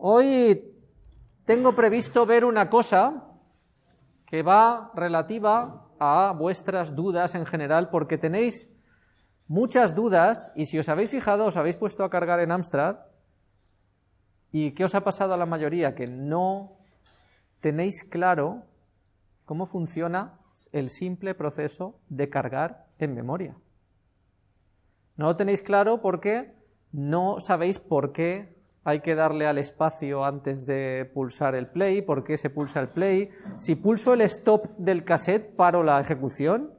Hoy tengo previsto ver una cosa que va relativa a vuestras dudas en general, porque tenéis muchas dudas, y si os habéis fijado, os habéis puesto a cargar en Amstrad, ¿y qué os ha pasado a la mayoría? Que no tenéis claro cómo funciona el simple proceso de cargar en memoria. No lo tenéis claro porque no sabéis por qué hay que darle al espacio antes de pulsar el play, por qué se pulsa el play, si pulso el stop del cassette paro la ejecución.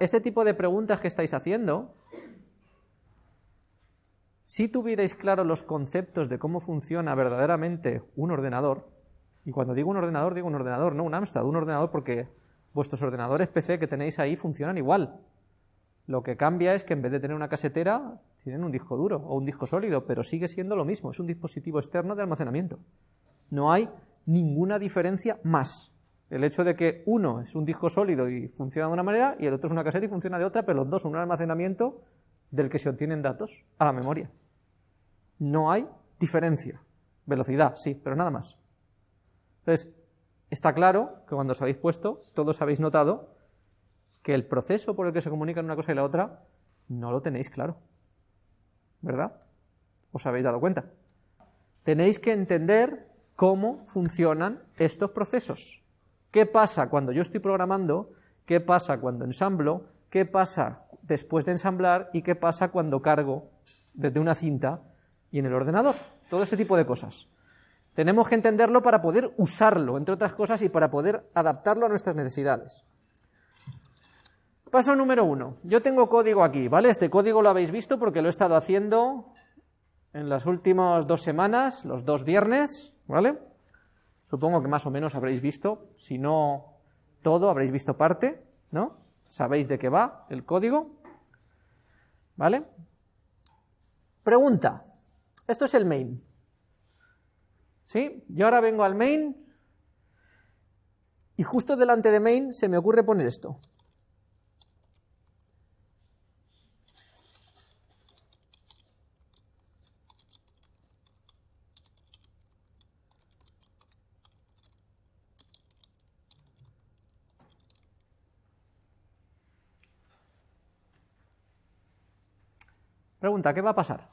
este tipo de preguntas que estáis haciendo, si tuvierais claro los conceptos de cómo funciona verdaderamente un ordenador, y cuando digo un ordenador, digo un ordenador, no un Amstrad, un ordenador porque vuestros ordenadores PC que tenéis ahí funcionan igual. Lo que cambia es que en vez de tener una casetera, tienen un disco duro o un disco sólido, pero sigue siendo lo mismo, es un dispositivo externo de almacenamiento. No hay ninguna diferencia más. El hecho de que uno es un disco sólido y funciona de una manera y el otro es una caseta y funciona de otra, pero los dos son un almacenamiento del que se obtienen datos a la memoria. No hay diferencia. Velocidad, sí, pero nada más. Entonces, está claro que cuando os habéis puesto, todos habéis notado que el proceso por el que se comunican una cosa y la otra no lo tenéis claro. ¿Verdad? ¿Os habéis dado cuenta? Tenéis que entender cómo funcionan estos procesos. ¿Qué pasa cuando yo estoy programando? ¿Qué pasa cuando ensamblo? ¿Qué pasa después de ensamblar? ¿Y qué pasa cuando cargo desde una cinta y en el ordenador? Todo ese tipo de cosas. Tenemos que entenderlo para poder usarlo, entre otras cosas, y para poder adaptarlo a nuestras necesidades. Paso número uno. Yo tengo código aquí, ¿vale? Este código lo habéis visto porque lo he estado haciendo en las últimas dos semanas, los dos viernes, ¿vale? Supongo que más o menos habréis visto, si no todo, habréis visto parte, ¿no? Sabéis de qué va el código, ¿vale? Pregunta. Esto es el main. ¿Sí? Yo ahora vengo al main y justo delante de main se me ocurre poner esto. Pregunta, ¿qué va a pasar?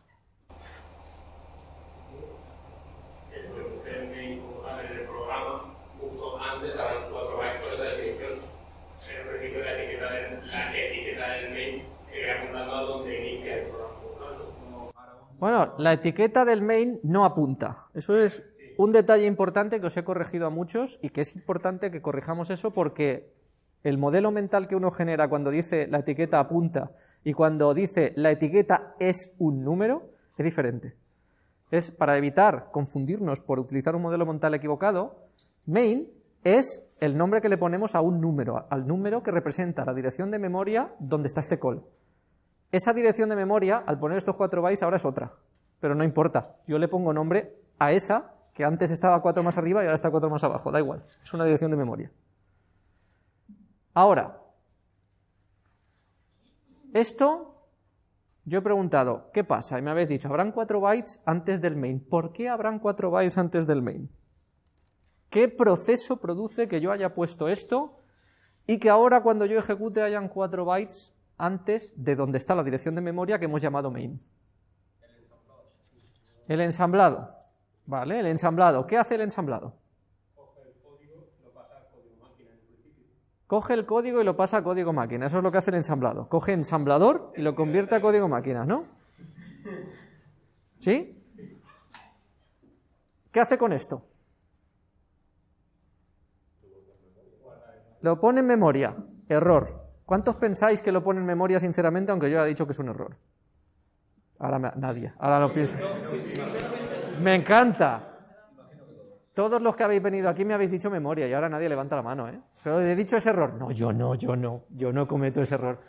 Bueno, la etiqueta del main no apunta. Eso es un detalle importante que os he corregido a muchos y que es importante que corrijamos eso porque el modelo mental que uno genera cuando dice la etiqueta apunta y cuando dice la etiqueta es un número es diferente. Es para evitar confundirnos por utilizar un modelo mental equivocado, main es el nombre que le ponemos a un número, al número que representa la dirección de memoria donde está este call. Esa dirección de memoria, al poner estos 4 bytes, ahora es otra, pero no importa. Yo le pongo nombre a esa que antes estaba 4 más arriba y ahora está 4 más abajo, da igual, es una dirección de memoria. Ahora, esto yo he preguntado, ¿qué pasa? Y me habéis dicho, habrán 4 bytes antes del main. ¿Por qué habrán 4 bytes antes del main? ¿Qué proceso produce que yo haya puesto esto y que ahora cuando yo ejecute hayan 4 bytes antes de donde está la dirección de memoria que hemos llamado main? El ensamblado. ¿Vale? El ensamblado. ¿Qué hace el ensamblado? Coge el código y lo pasa a código máquina. Eso es lo que hace el ensamblador. Coge ensamblador y lo convierte a código máquina, ¿no? ¿Sí? ¿Qué hace con esto? Lo pone en memoria. Error. ¿Cuántos pensáis que lo pone en memoria sinceramente, aunque yo haya dicho que es un error? Ahora nadie. Ahora lo pienso. Me encanta. Todos los que habéis venido aquí me habéis dicho memoria y ahora nadie levanta la mano, ¿eh? He dicho ese error. No, yo no, yo no, yo no cometo ese error.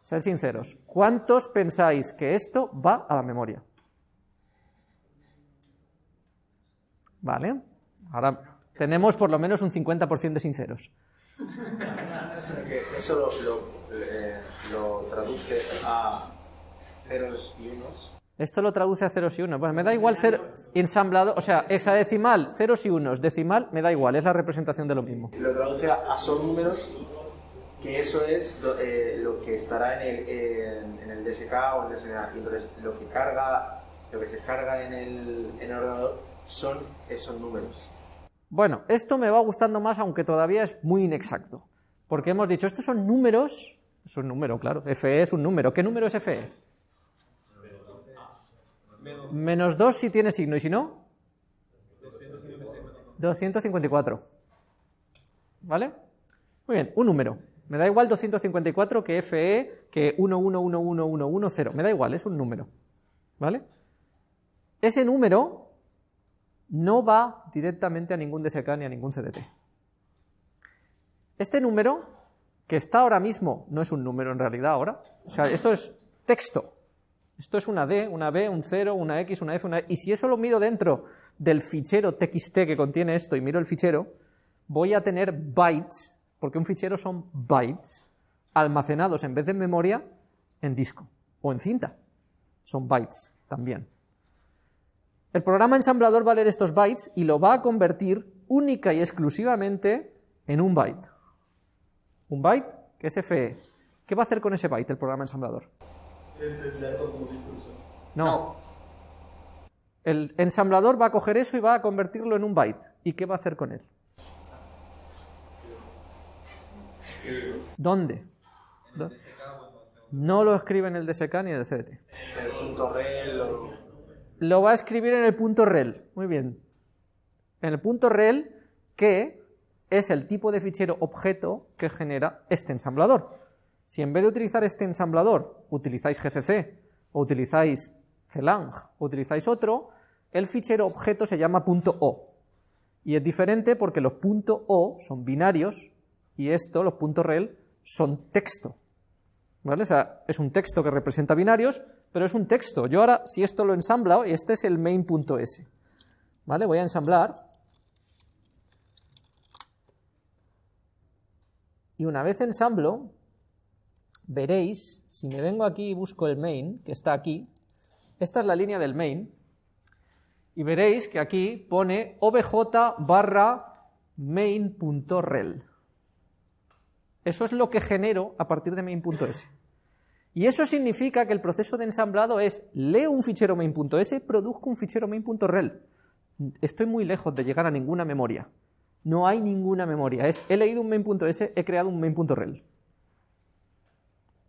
Sed sinceros. ¿Cuántos pensáis que esto va a la memoria? ¿Vale? Ahora tenemos por lo menos un 50% de sinceros. Eso lo, eh, lo traduce a ceros y unos Esto lo traduce a ceros y unos. Bueno, me da igual cero, ensamblado, o sea, hexadecimal, ceros y unos, decimal, me da igual, es la representación de lo mismo. Lo traduce a, son números, que eso es lo, eh, que estará en el, en, el, DSK o en el DSK. Entonces, lo que carga, lo que se carga en el, en el ordenador son esos números. Bueno, esto me va gustando más, aunque todavía es muy inexacto. Porque hemos dicho, estos son números, es un número, claro, FE es un número. ¿Qué número es FE? Menos 2 si tiene signo, y si no, 254. ¿Vale? Muy bien, un número. Me da igual 254 que FE, que 11111110. Me da igual, es un número. ¿Vale? Ese número no va directamente a ningún DSK ni a ningún CDT. Este número, que está ahora mismo, no es un número en realidad ahora, o sea, esto es texto. Esto es una D, una B, un 0, una X, una F, una E. Y si eso lo miro dentro del fichero txt que contiene esto y miro el fichero, voy a tener bytes, porque un fichero son bytes, almacenados en vez de memoria, en disco o en cinta. Son bytes también. El programa ensamblador va a leer estos bytes y lo va a convertir única y exclusivamente en un byte. Un byte que es FE. ¿Qué va a hacer con ese byte el programa ensamblador? No. El ensamblador va a coger eso y va a convertirlo en un byte. ¿Y qué va a hacer con él? ¿Dónde? No lo escribe en el DSK ni en el CDT. En el punto rel lo va a escribir en el punto rel. Muy bien. En el punto rel, que es el tipo de fichero objeto que genera este ensamblador. Si en vez de utilizar este ensamblador utilizáis GCC o utilizáis CLang o utilizáis otro, el fichero objeto se llama .o. Y es diferente porque los .o son binarios y esto, los .rel, son texto. ¿Vale? O sea, es un texto que representa binarios, pero es un texto. Yo ahora, si esto lo ensamblo, y este es el main.s, ¿vale? Voy a ensamblar. Y una vez ensamblo, veréis, si me vengo aquí y busco el main, que está aquí, esta es la línea del main, y veréis que aquí pone obj barra main.rel. Eso es lo que genero a partir de main.s. Y eso significa que el proceso de ensamblado es, leo un fichero main.s, produzco un fichero main.rel. Estoy muy lejos de llegar a ninguna memoria. No hay ninguna memoria. Es, he leído un main.s, he creado un main.rel.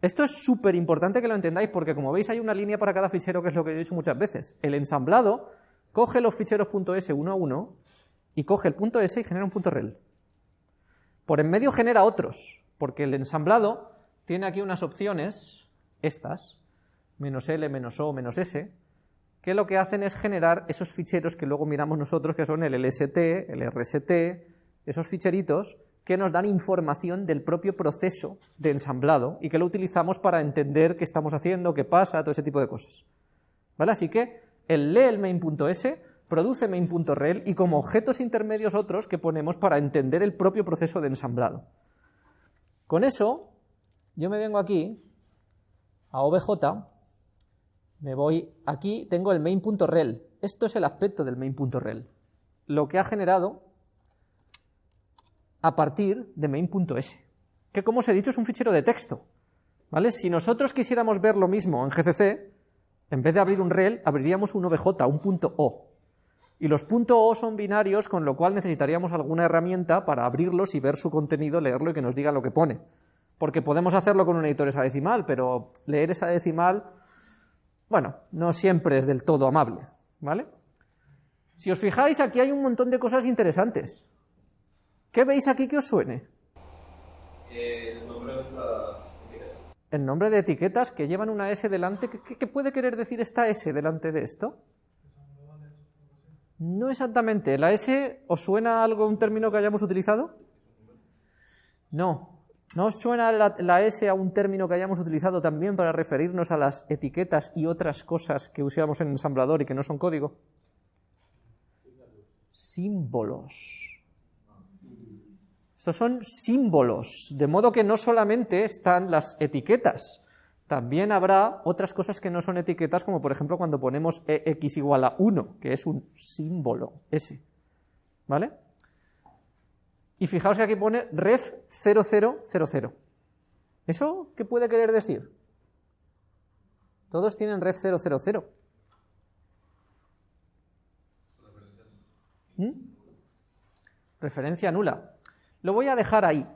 Esto es súper importante que lo entendáis porque como veis hay una línea para cada fichero que es lo que he dicho muchas veces. El ensamblado coge los ficheros .s uno a uno y coge el .s y genera un .rel. Por en medio genera otros, porque el ensamblado tiene aquí unas opciones estas, menos L, menos O, menos S, que lo que hacen es generar esos ficheros que luego miramos nosotros, que son el LST, el RST, esos ficheritos que nos dan información del propio proceso de ensamblado y que lo utilizamos para entender qué estamos haciendo, qué pasa, todo ese tipo de cosas. ¿Vale? Así que el lee el main.s, produce main.rel y como objetos intermedios otros que ponemos para entender el propio proceso de ensamblado. Con eso, yo me vengo aquí a obj, me voy aquí, tengo el main.rel. Esto es el aspecto del main.rel. Lo que ha generado a partir de main.s, que como os he dicho es un fichero de texto. ¿vale? Si nosotros quisiéramos ver lo mismo en GCC, en vez de abrir un rel, abriríamos un obj, un punto .o. Y los .o son binarios, con lo cual necesitaríamos alguna herramienta para abrirlos y ver su contenido, leerlo y que nos diga lo que pone porque podemos hacerlo con un editor hexadecimal, pero leer esa decimal, bueno, no siempre es del todo amable, ¿vale? Si os fijáis, aquí hay un montón de cosas interesantes. ¿Qué veis aquí que os suene? el nombre de las etiquetas. El nombre de etiquetas que llevan una S delante. ¿Qué, puede querer decir esta S delante de esto? No exactamente. ¿La S os suena algo, un término que hayamos utilizado? No, ¿No os suena la, S a un término que hayamos utilizado también para referirnos a las etiquetas y otras cosas que usamos en ensamblador y que no son código? Símbolos. Estos son símbolos, de modo que no solamente están las etiquetas, también habrá otras cosas que no son etiquetas, como por ejemplo cuando ponemos ex igual a 1, que es un símbolo, ese. ¿Vale? Y fijaos que aquí pone ref 0000. ¿Eso qué puede querer decir? Todos tienen ref 000. ¿Mm? Referencia nula. Lo voy a dejar ahí.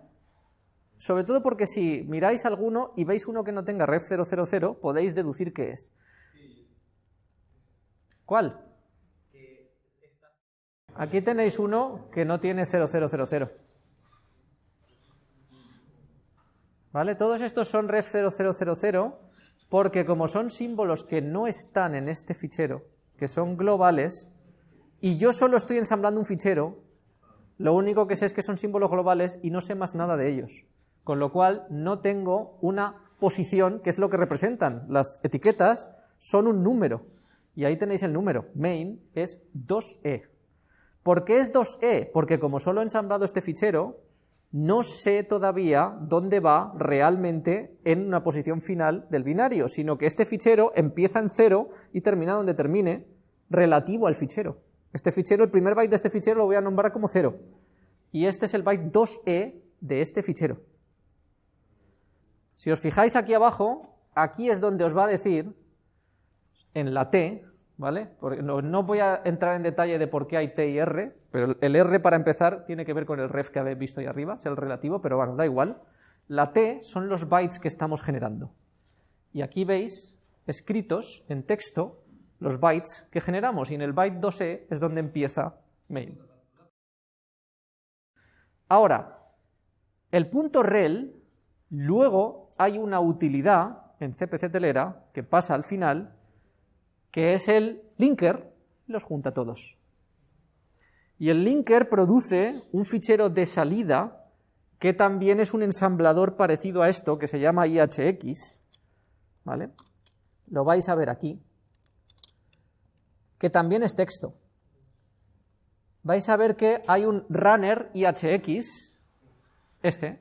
Sobre todo porque si miráis alguno y veis uno que no tenga ref 000, podéis deducir qué es. ¿Cuál? Aquí tenéis uno que no tiene 0000. ¿Vale? Todos estos son ref 0000 porque como son símbolos que no están en este fichero, que son globales, y yo solo estoy ensamblando un fichero, lo único que sé es que son símbolos globales y no sé más nada de ellos. Con lo cual no tengo una posición, que es lo que representan. Las etiquetas son un número. Y ahí tenéis el número. Main es 2e. ¿Por qué es 2e? Porque como solo he ensamblado este fichero, no sé todavía dónde va realmente en una posición final del binario, sino que este fichero empieza en 0 y termina donde termine, relativo al fichero. Este fichero, el primer byte de este fichero lo voy a nombrar como 0. Y este es el byte 2e de este fichero. Si os fijáis aquí abajo, aquí es donde os va a decir, en la T, ¿vale? no, voy a entrar en detalle de por qué hay T y R, pero el R para empezar tiene que ver con el ref que habéis visto ahí arriba, es el relativo, pero bueno, da igual. La T son los bytes que estamos generando. Y aquí veis escritos en texto los bytes que generamos, y en el byte 2e es donde empieza main. Ahora, el punto rel, luego hay una utilidad en CPC telera que pasa al final, que es el linker, los junta todos. Y el linker produce un fichero de salida que también es un ensamblador parecido a esto, que se llama IHX, ¿vale? Lo vais a ver aquí, que también es texto. Vais a ver que hay un runner IHX, este.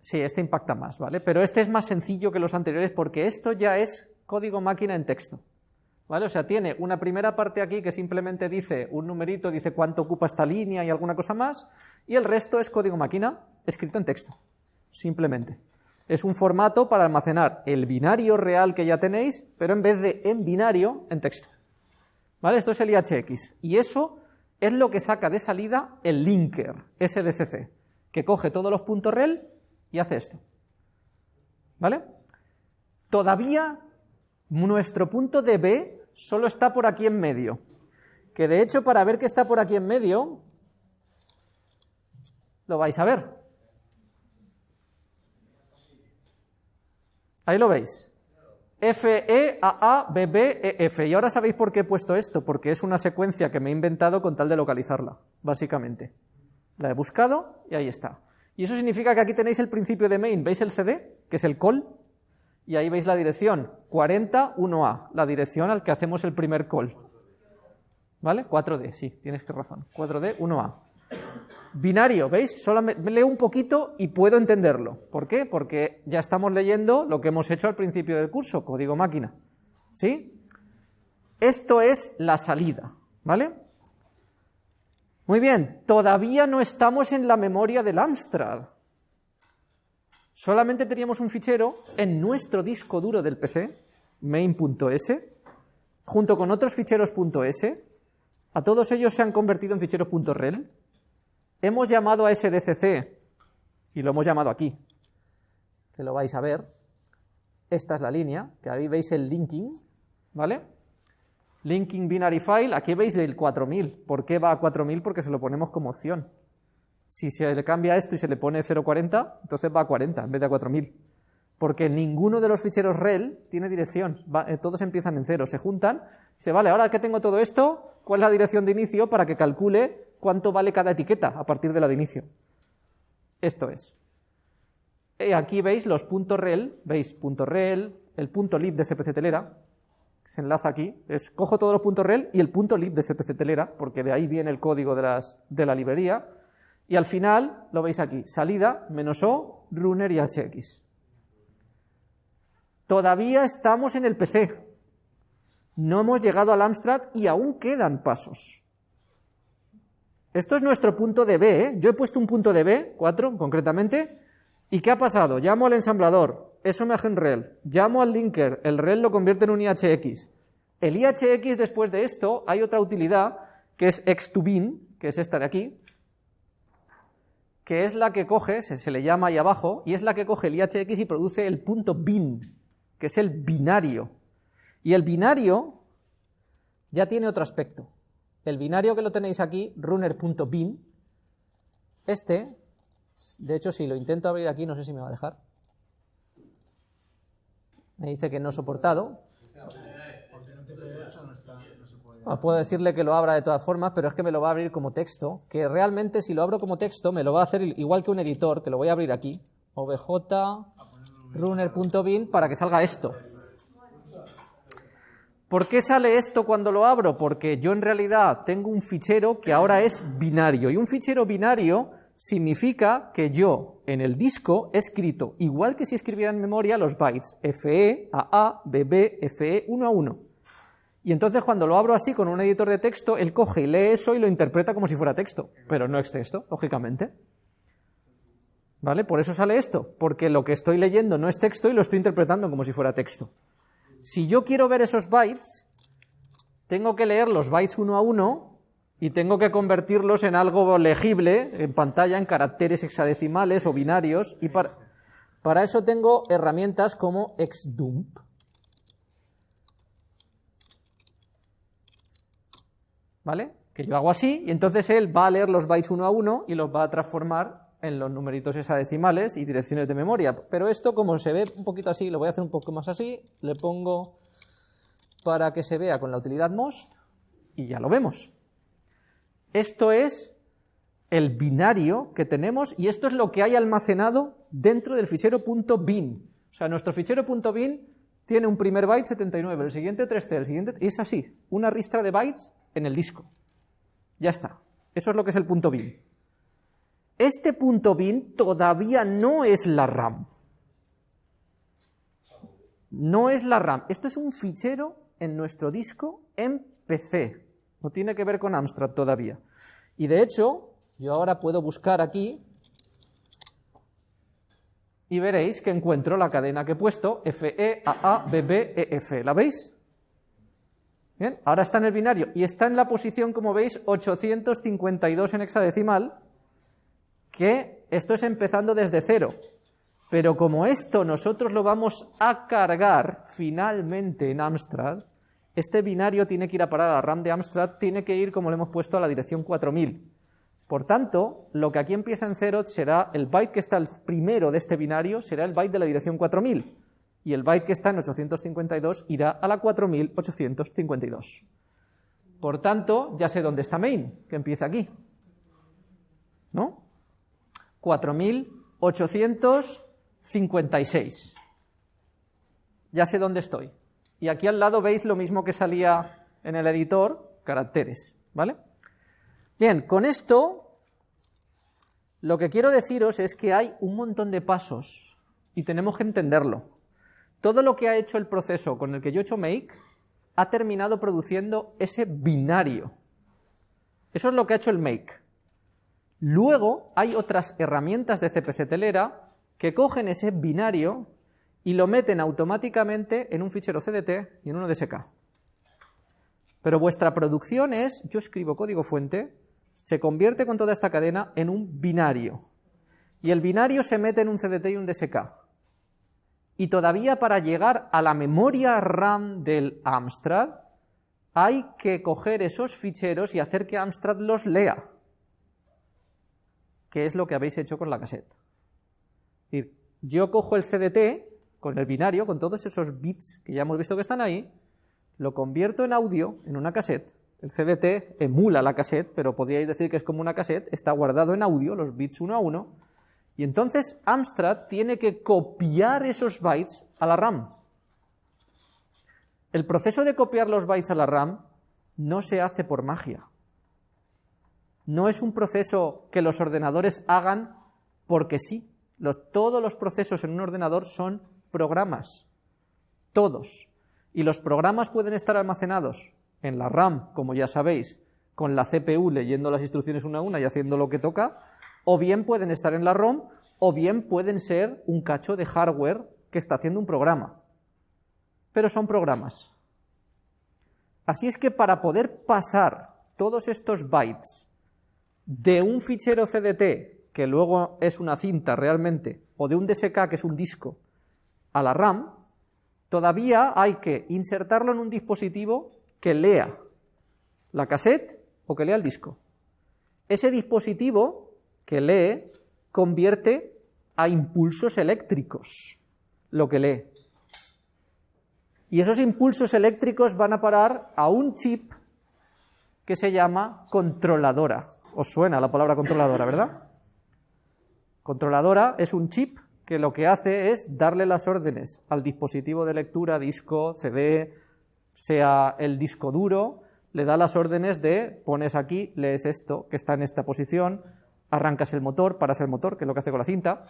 Sí, este impacta más, ¿vale? Pero este es más sencillo que los anteriores porque esto ya es código máquina en texto. ¿Vale? O sea, tiene una primera parte aquí que simplemente dice un numerito, dice cuánto ocupa esta línea y alguna cosa más, y el resto es código máquina escrito en texto, simplemente. Es un formato para almacenar el binario real que ya tenéis, pero en vez de en binario, en texto. ¿Vale? Esto es el IHX. Y eso es lo que saca de salida el linker, SDCC, que coge todos los puntos rel y hace esto. ¿Vale? Todavía nuestro punto de B solo está por aquí en medio. Que de hecho, para ver que está por aquí en medio, lo vais a ver. Ahí lo veis. F, E, A, A, B, B, E, F. Y ahora sabéis por qué he puesto esto, porque es una secuencia que me he inventado con tal de localizarla, básicamente. La he buscado y ahí está. Y eso significa que aquí tenéis el principio de main. ¿Veis el CD? Que es el call. Y ahí veis la dirección, 401A, la dirección al que hacemos el primer call. ¿Vale? 4D, sí, tienes que razón. 4D, 1A. Binario, ¿veis? Solo me leo un poquito y puedo entenderlo. ¿Por qué? Porque ya estamos leyendo lo que hemos hecho al principio del curso, código máquina. ¿Sí? Esto es la salida, ¿vale? Muy bien, todavía no estamos en la memoria del Amstrad. Solamente teníamos un fichero en nuestro disco duro del PC, main.s, junto con otros ficheros. A todos ellos se han convertido en ficheros .rel. Hemos llamado a SDCC, y lo hemos llamado aquí, que lo vais a ver. Esta es la línea, que ahí veis el linking, ¿vale? Linking binary file, aquí veis el 4000. ¿Por qué va a 4000? Porque se lo ponemos como opción. Si se le cambia esto y se le pone 0.40, entonces va a 40 en vez de a 4000. Porque ninguno de los ficheros rel tiene dirección, eh, todos empiezan en cero, se juntan, dice, vale, ahora que tengo todo esto, ¿cuál es la dirección de inicio para que calcule cuánto vale cada etiqueta a partir de la de inicio? Esto es. Y aquí veis los puntos rel, veis punto rel, el punto lib de CPC telera, se enlaza aquí, es cojo todos los puntos rel y el punto lib de CPC telera, porque de ahí viene el código de, las, de la librería, y al final, lo veis aquí, salida, menos O, runner y HX. Todavía estamos en el PC. No hemos llegado al Amstrad y aún quedan pasos. Esto es nuestro punto de B, ¿eh? Yo he puesto un punto de B, 4 concretamente, ¿y qué ha pasado? Llamo al ensamblador, eso me hace un rel. Llamo al linker, el rel lo convierte en un IHX. El IHX después de esto hay otra utilidad que es x2bin, que es esta de aquí, que es la que coge, se, le llama ahí abajo, y es la que coge el IHX y produce el punto bin, que es el binario. Y el binario ya tiene otro aspecto. El binario que lo tenéis aquí, runner.bin, este, de hecho si lo intento abrir aquí, no sé si me va a dejar. Me dice que no soportado. Ah, puedo decirle que lo abra de todas formas, pero es que me lo va a abrir como texto, que realmente si lo abro como texto me lo va a hacer igual que un editor, que lo voy a abrir aquí, runner.bin para que salga esto. ¿Por qué sale esto cuando lo abro? Porque yo en realidad tengo un fichero que ahora es binario, y un fichero binario significa que yo en el disco he escrito, igual que si escribiera en memoria, los bytes FE, AA, BB, FE, 1 a 1. Y entonces cuando lo abro así con un editor de texto, él coge y lee eso y lo interpreta como si fuera texto, pero no es texto, lógicamente. ¿Vale? Por eso sale esto, porque lo que estoy leyendo no es texto y lo estoy interpretando como si fuera texto. Si yo quiero ver esos bytes, tengo que leer los bytes uno a uno y tengo que convertirlos en algo legible en pantalla, en caracteres hexadecimales o binarios, y para, eso tengo herramientas como xdump. ¿vale? Que yo hago así, y entonces él va a leer los bytes uno a uno y los va a transformar en los numeritos hexadecimales y direcciones de memoria. Pero esto, como se ve un poquito así, lo voy a hacer un poco más así, le pongo para que se vea con la utilidad most, y ya lo vemos. Esto es el binario que tenemos, y esto es lo que hay almacenado dentro del fichero .bin. O sea, nuestro fichero .bin tiene un primer byte 79, el siguiente 3C, el siguiente... Y es así, una ristra de bytes en el disco. Ya está. Eso es lo que es el punto bin. Este punto bin todavía no es la RAM. No es la RAM. Esto es un fichero en nuestro disco en PC. No tiene que ver con Amstrad todavía. Y de hecho, yo ahora puedo buscar aquí y veréis que encuentro la cadena que he puesto, FE, EF. ¿La veis? Bien, ahora está en el binario y está en la posición, como veis, 852 en hexadecimal, que esto es empezando desde cero. Pero como esto nosotros lo vamos a cargar finalmente en Amstrad, este binario tiene que ir a parar a RAM de Amstrad, tiene que ir, como le hemos puesto, a la dirección 4000. Por tanto, lo que aquí empieza en cero será el byte que está el primero de este binario, será el byte de la dirección 4000, y el byte que está en 852 irá a la 4852. Por tanto, ya sé dónde está main, que empieza aquí. ¿No? 4856. Ya sé dónde estoy. Y aquí al lado veis lo mismo que salía en el editor, caracteres, ¿vale? Bien, con esto lo que quiero deciros es que hay un montón de pasos y tenemos que entenderlo. Todo lo que ha hecho el proceso con el que yo he hecho make ha terminado produciendo ese binario. Eso es lo que ha hecho el make. Luego hay otras herramientas de CPC telera que cogen ese binario y lo meten automáticamente en un fichero CDT y en uno DSK. Pero vuestra producción es, yo escribo código fuente, se convierte con toda esta cadena en un binario. Y el binario se mete en un CDT y un DSK. Y todavía para llegar a la memoria RAM del Amstrad, hay que coger esos ficheros y hacer que Amstrad los lea. Que es lo que habéis hecho con la cassette. Yo cojo el CDT con el binario, con todos esos bits que ya hemos visto que están ahí, lo convierto en audio en una cassette, el CDT emula la cassette, pero podríais decir que es como una cassette, está guardado en audio, los bits uno a uno, y entonces Amstrad tiene que copiar esos bytes a la RAM. El proceso de copiar los bytes a la RAM no se hace por magia. No es un proceso que los ordenadores hagan porque sí. todos los procesos en un ordenador son programas. Todos. Y los programas pueden estar almacenados en la RAM, como ya sabéis, con la CPU leyendo las instrucciones una a una y haciendo lo que toca, o bien pueden estar en la ROM, o bien pueden ser un cacho de hardware que está haciendo un programa. Pero son programas. Así es que para poder pasar todos estos bytes de un fichero CDT, que luego es una cinta realmente, o de un DSK, que es un disco, a la RAM, todavía hay que insertarlo en un dispositivo que lea la cassette o que lea el disco. Ese dispositivo que lee convierte a impulsos eléctricos lo que lee. Y esos impulsos eléctricos van a parar a un chip que se llama controladora. Os suena la palabra controladora, ¿verdad? Controladora es un chip que lo que hace es darle las órdenes al dispositivo de lectura, disco, CD, sea el disco duro, le da las órdenes de pones aquí, lees esto, que está en esta posición, arrancas el motor, paras el motor, que es lo que hace con la cinta.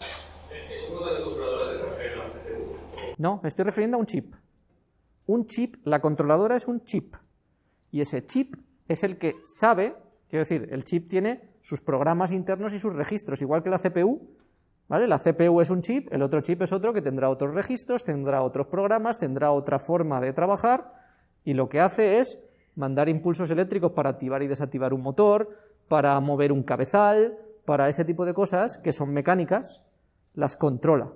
No, me estoy refiriendo a un chip. Un chip, la controladora es un chip. Y ese chip es el que sabe, quiero decir, el chip tiene sus programas internos y sus registros, igual que la CPU. ¿vale? La CPU es un chip, el otro chip es otro que tendrá otros registros, tendrá otros programas, tendrá otra forma de trabajar, y lo que hace es mandar impulsos eléctricos para activar y desactivar un motor, para mover un cabezal, para ese tipo de cosas que son mecánicas, las controla.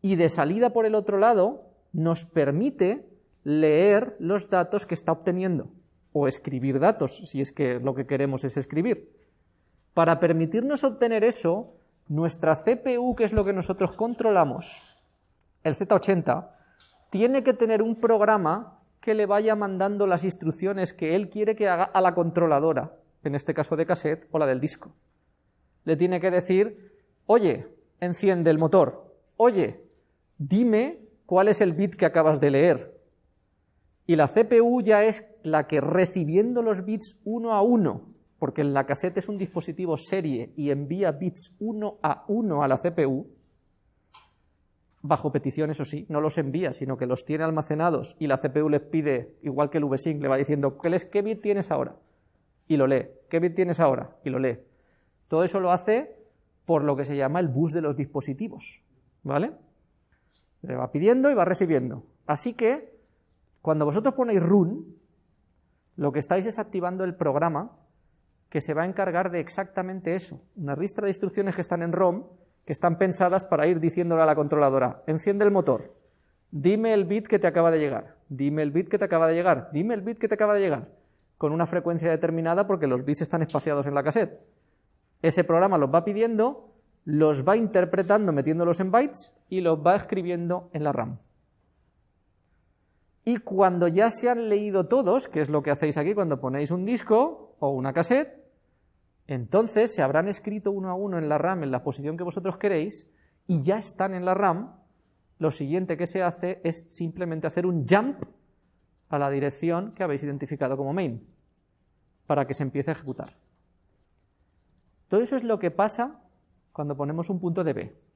Y de salida por el otro lado nos permite leer los datos que está obteniendo, o escribir datos, si es que lo que queremos es escribir. Para permitirnos obtener eso, nuestra CPU, que es lo que nosotros controlamos, el Z80, tiene que tener un programa que le vaya mandando las instrucciones que él quiere que haga a la controladora, en este caso de cassette o la del disco. Le tiene que decir, oye, enciende el motor, oye, dime cuál es el bit que acabas de leer. Y la CPU ya es la que recibiendo los bits uno a uno, porque la cassette es un dispositivo serie y envía bits uno a uno a la CPU, bajo petición, eso sí, no los envía, sino que los tiene almacenados y la CPU les pide, igual que el VSync, le va diciendo, ¿qué bit tienes ahora? Y lo lee. ¿Qué bit tienes ahora? Y lo lee. Todo eso lo hace por lo que se llama el bus de los dispositivos, ¿vale? Le va pidiendo y va recibiendo. Así que, cuando vosotros ponéis run, lo que estáis es activando el programa que se va a encargar de exactamente eso, una ristra de instrucciones que están en ROM, que están pensadas para ir diciéndole a la controladora, enciende el motor, dime el bit que te acaba de llegar, dime el bit que te acaba de llegar, dime el bit que te acaba de llegar, con una frecuencia determinada porque los bits están espaciados en la cassette. Ese programa los va pidiendo, los va interpretando metiéndolos en bytes y los va escribiendo en la RAM. Y cuando ya se han leído todos, que es lo que hacéis aquí cuando ponéis un disco o una cassette, entonces se habrán escrito uno a uno en la RAM en la posición que vosotros queréis y ya están en la RAM. Lo siguiente que se hace es simplemente hacer un jump a la dirección que habéis identificado como main para que se empiece a ejecutar. Todo eso es lo que pasa cuando ponemos un punto de B.